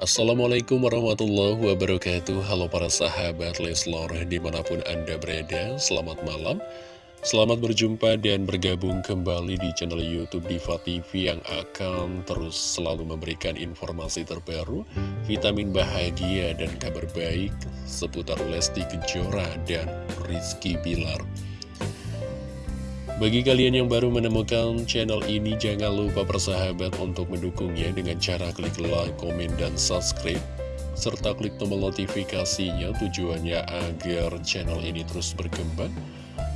Assalamualaikum warahmatullahi wabarakatuh. Halo para sahabat Leslor di mana pun anda berada Selamat malam. Selamat berjumpa dan bergabung kembali di channel Youtube Diva TV Yang akan terus selalu memberikan informasi terbaru Vitamin bahagia dan kabar baik Seputar Lesti Kejora dan Rizky Bilar bagi kalian yang baru menemukan channel ini, jangan lupa persahabat untuk mendukungnya dengan cara klik like, komen, dan subscribe. Serta klik tombol notifikasinya tujuannya agar channel ini terus berkembang.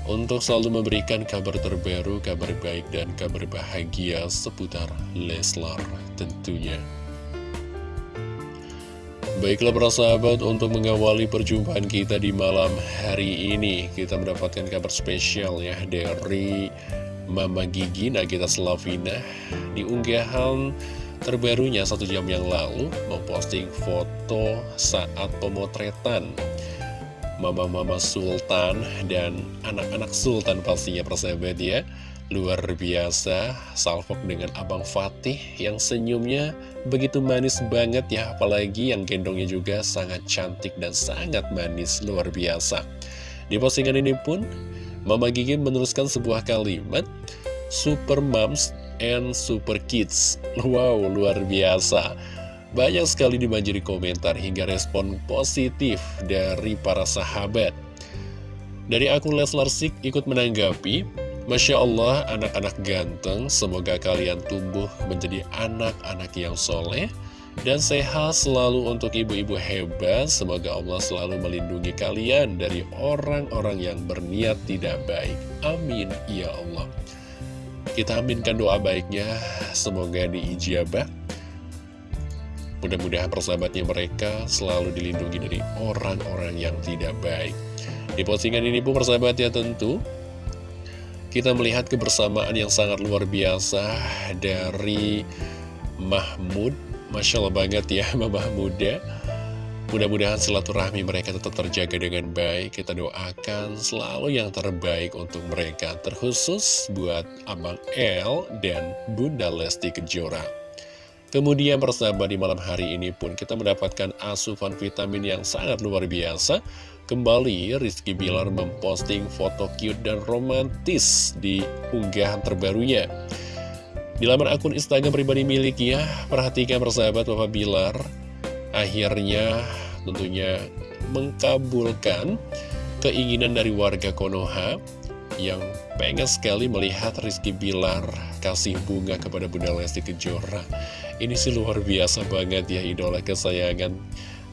Untuk selalu memberikan kabar terbaru, kabar baik, dan kabar bahagia seputar Leslar tentunya. Baiklah para sahabat, untuk mengawali perjumpaan kita di malam hari ini Kita mendapatkan kabar spesial ya dari Mama Gigi Nagita Slavina Di unggahan terbarunya satu jam yang lalu Memposting foto saat pemotretan Mama-mama Sultan dan anak-anak Sultan pastinya persahabat ya Luar biasa, salvok dengan Abang Fatih yang senyumnya begitu manis banget ya Apalagi yang gendongnya juga sangat cantik dan sangat manis, luar biasa. Di postingan ini pun, Mama Gigi menuliskan sebuah kalimat Super Moms and Super Kids. Wow, luar biasa. Banyak sekali dibanjiri komentar hingga respon positif dari para sahabat. Dari akun Leslar Sik ikut menanggapi Masya Allah, anak-anak ganteng, semoga kalian tumbuh menjadi anak-anak yang soleh dan sehat selalu untuk ibu-ibu hebat. Semoga Allah selalu melindungi kalian dari orang-orang yang berniat tidak baik. Amin, ya Allah. Kita aminkan doa baiknya, semoga diijabah. Mudah-mudahan persahabatnya mereka selalu dilindungi dari orang-orang yang tidak baik. Di postingan ini pun persahabatnya tentu kita melihat kebersamaan yang sangat luar biasa dari Mahmud. Masya Allah banget ya Mama Muda Mudah-mudahan silaturahmi mereka tetap terjaga dengan baik. Kita doakan selalu yang terbaik untuk mereka Terkhusus buat Abang El dan Bunda Lesti Kejora. Kemudian persahabat di malam hari ini pun kita mendapatkan asupan vitamin yang sangat luar biasa Kembali Rizky Bilar memposting foto cute dan romantis di unggahan terbarunya. Di laman akun Instagram pribadi miliknya Perhatikan persahabat Bapak Bilar. Akhirnya tentunya mengkabulkan keinginan dari warga Konoha yang pengen sekali melihat Rizky Bilar kasih bunga kepada Bunda Lesti Kejora. Ini sih luar biasa banget ya idola kesayangan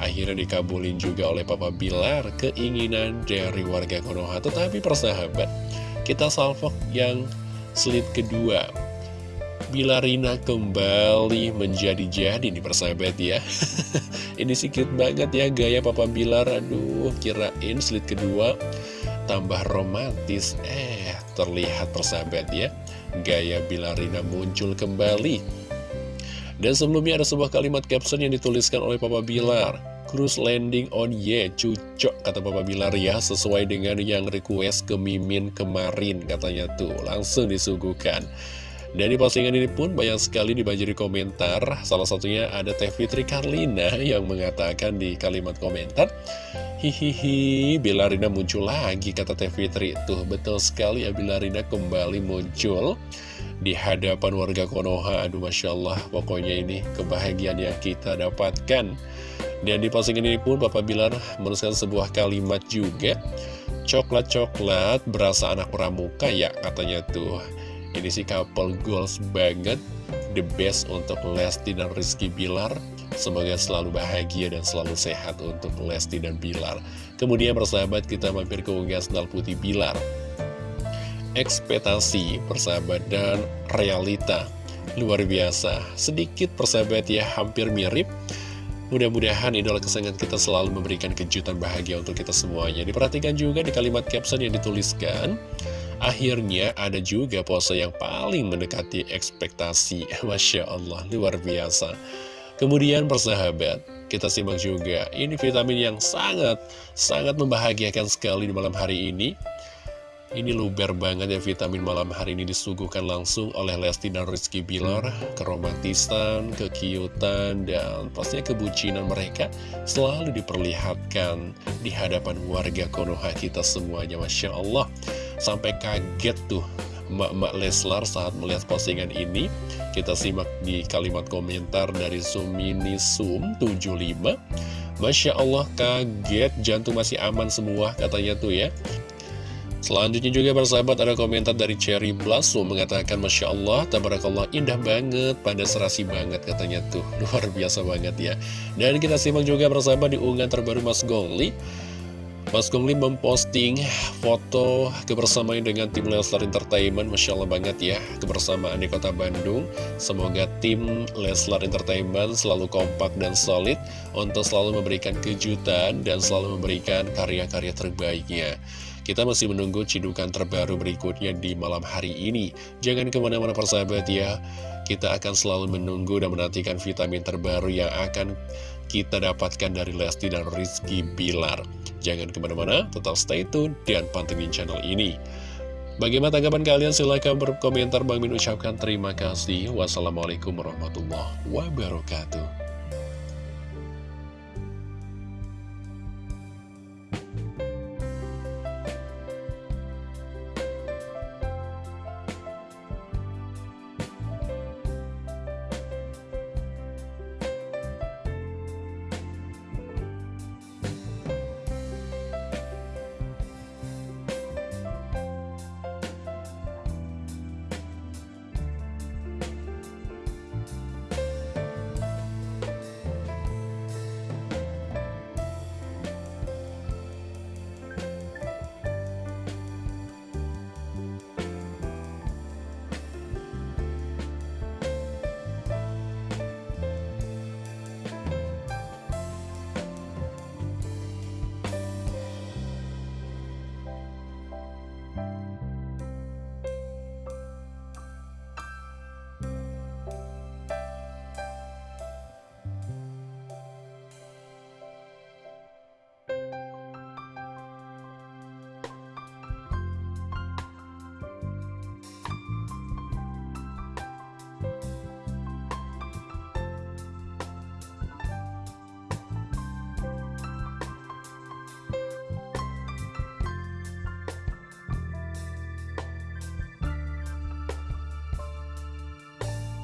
Akhirnya dikabulin juga oleh Papa Bilar keinginan dari warga Konoha. Tetapi persahabat, kita salvok yang slide kedua. Bilarina kembali menjadi-jadi nih persahabat ya Ini sedikit banget ya gaya Papa Bilar Aduh kirain slide kedua tambah romantis Eh terlihat persahabat ya Gaya Bilarina muncul kembali Dan sebelumnya ada sebuah kalimat caption yang dituliskan oleh Papa Bilar Cruise landing on ye, cucok kata Papa Bilar ya Sesuai dengan yang request ke Mimin kemarin katanya tuh Langsung disuguhkan. Dan di postingan ini pun banyak sekali dibanjiri komentar Salah satunya ada Teh Fitri Karlina yang mengatakan di kalimat komentar Hihihi, Bilarina muncul lagi kata Teh Fitri. Tuh betul sekali ya Bilarina kembali muncul di hadapan warga Konoha. Aduh Masya Allah pokoknya ini kebahagiaan yang kita dapatkan dan di postingan ini pun Bapak Bilar menuliskan sebuah kalimat juga. Coklat-coklat berasa anak pramuka ya katanya tuh. Ini sih couple goals banget. The best untuk Lesti dan Rizky Bilar. Semoga selalu bahagia dan selalu sehat untuk Lesti dan Bilar. Kemudian persahabat kita mampir ke unggas Sendal Putih Bilar. Ekspektasi persahabat dan realita. Luar biasa. Sedikit persahabat ya hampir mirip Mudah-mudahan idola kesayangan kita selalu memberikan kejutan bahagia untuk kita semuanya. Diperhatikan juga di kalimat caption yang dituliskan, akhirnya ada juga pose yang paling mendekati ekspektasi. Masya Allah, luar biasa. Kemudian persahabat, kita simak juga, ini vitamin yang sangat, sangat membahagiakan sekali di malam hari ini. Ini luber banget ya vitamin malam hari ini disuguhkan langsung oleh Lesti dan Rizky Bilar. Keromantisan, kekiutan, dan pastinya kebucinan mereka Selalu diperlihatkan di hadapan warga Konoha kita semuanya Masya Allah. Sampai kaget tuh Mak-mak Leslar saat melihat postingan ini. Kita simak di kalimat komentar dari Sumini Sum 75 Masya Allah kaget jantung masih aman semua katanya tuh ya Selanjutnya juga persahabat ada komentar dari Cherry Blossom mengatakan Masya Allah, Tabarakallah indah banget, pada serasi banget katanya tuh. Luar biasa banget ya. Dan kita simak juga persahabat di unggahan terbaru Mas Gongli. Mas Gongli memposting foto kebersamaan dengan tim Leslar Entertainment. Masya Allah banget ya kebersamaan di kota Bandung. Semoga tim Leslar Entertainment selalu kompak dan solid Untuk selalu memberikan kejutan dan selalu memberikan karya-karya terbaiknya kita masih menunggu cidukan terbaru berikutnya di malam hari ini. Jangan ke mana-mana persahabat ya. Kita akan selalu menunggu dan menantikan vitamin terbaru yang akan kita dapatkan dari Lesti dan Rizky Bilar. Jangan ke mana-mana, tetap stay tune dan pantengin channel ini. Bagaimana tanggapan kalian? Silahkan berkomentar. Bang Min ucapkan terima kasih. Wassalamualaikum warahmatullahi wabarakatuh.